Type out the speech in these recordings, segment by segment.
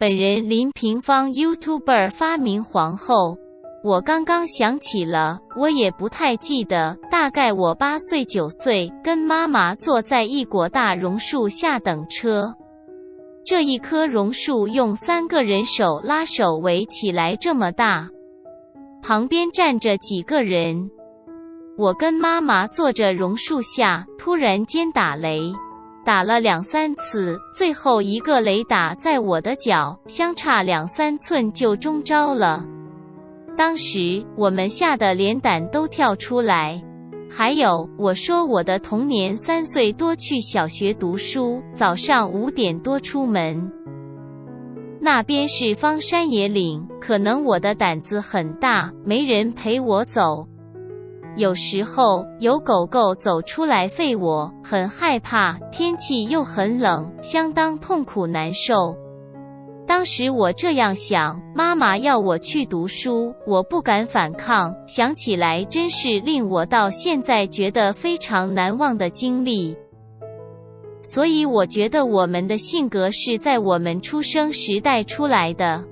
本人林平方 YouTuber 发明皇后。我刚刚想起了，我也不太记得，大概我八岁九岁，跟妈妈坐在一果大榕树下等车。这一棵榕树用三个人手拉手围起来这么大，旁边站着几个人。我跟妈妈坐着榕树下，突然间打雷。打了两三次，最后一个雷打在我的脚，相差两三寸就中招了。当时我们吓得连胆都跳出来。还有，我说我的童年三岁多去小学读书，早上五点多出门。那边是荒山野岭，可能我的胆子很大，没人陪我走。有时候有狗狗走出来吠我，很害怕。天气又很冷，相当痛苦难受。当时我这样想：妈妈要我去读书，我不敢反抗。想起来真是令我到现在觉得非常难忘的经历。所以我觉得我们的性格是在我们出生时代出来的。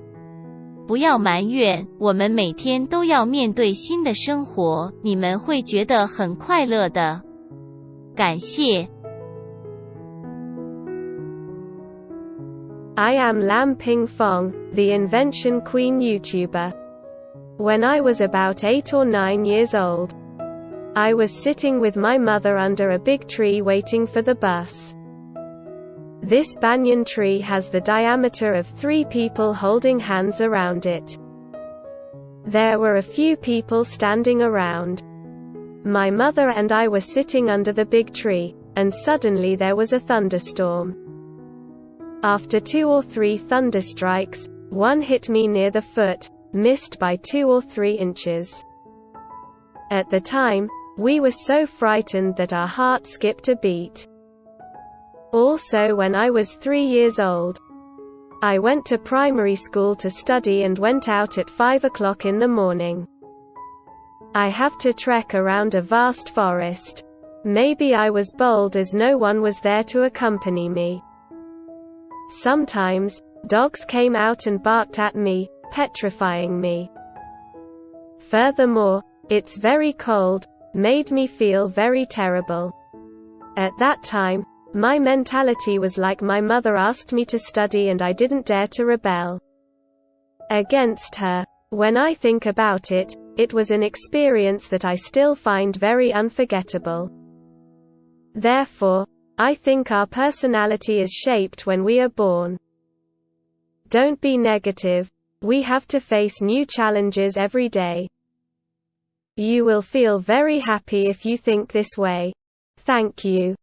不要埋怨，我们每天都要面对新的生活，你们会觉得很快乐的。感谢。I am Lam Ping Fong, the Invention Queen YouTuber. When I was about 8 or 9 years old, I was sitting with my mother under a big tree waiting for the bus. This banyan tree has the diameter of three people holding hands around it. There were a few people standing around. My mother and I were sitting under the big tree, and suddenly there was a thunderstorm. After two or three thunderstrikes, one hit me near the foot, missed by two or three inches. At the time, we were so frightened that our heart skipped a beat. Also when I was three years old. I went to primary school to study and went out at 5 o'clock in the morning. I have to trek around a vast forest. Maybe I was bold as no one was there to accompany me. Sometimes, dogs came out and barked at me, petrifying me. Furthermore, it's very cold, made me feel very terrible. At that time, my mentality was like my mother asked me to study and I didn't dare to rebel against her. When I think about it, it was an experience that I still find very unforgettable. Therefore, I think our personality is shaped when we are born. Don't be negative. We have to face new challenges every day. You will feel very happy if you think this way. Thank you.